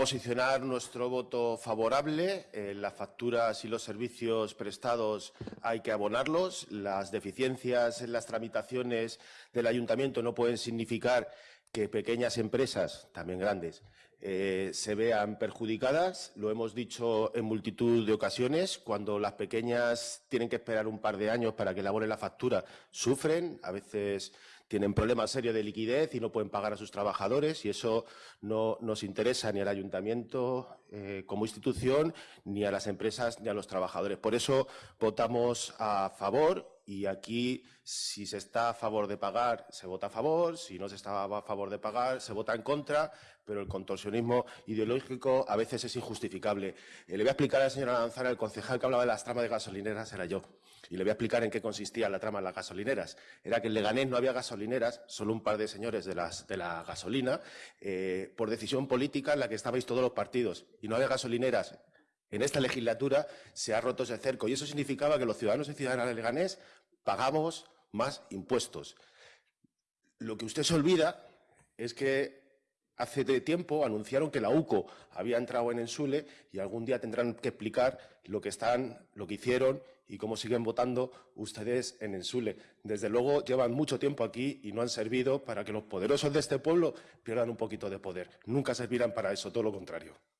posicionar nuestro voto favorable. Eh, las facturas y los servicios prestados hay que abonarlos. Las deficiencias en las tramitaciones del ayuntamiento no pueden significar que pequeñas empresas, también grandes, eh, se vean perjudicadas. Lo hemos dicho en multitud de ocasiones. Cuando las pequeñas tienen que esperar un par de años para que elaboren la factura, sufren. A veces tienen problemas serios de liquidez y no pueden pagar a sus trabajadores y eso no nos interesa ni al ayuntamiento eh, como institución, ni a las empresas, ni a los trabajadores. Por eso votamos a favor y aquí, si se está a favor de pagar, se vota a favor, si no se está a favor de pagar, se vota en contra, pero el contorsionismo ideológico a veces es injustificable. Eh, le voy a explicar a la señora Lanzara, el concejal que hablaba de las tramas de gasolineras era yo. Y le voy a explicar en qué consistía la trama de las gasolineras. Era que en Leganés no había gasolineras, solo un par de señores de, de la gasolina, eh, por decisión política en la que estabais todos los partidos. Y no había gasolineras en esta legislatura se ha roto ese cerco y eso significaba que los ciudadanos y ciudadanas de Leganés pagamos más impuestos. Lo que usted se olvida es que hace tiempo anunciaron que la UCO había entrado en Ensule y algún día tendrán que explicar lo que están, lo que hicieron y cómo siguen votando ustedes en Ensule. Desde luego llevan mucho tiempo aquí y no han servido para que los poderosos de este pueblo pierdan un poquito de poder. Nunca servirán para eso, todo lo contrario.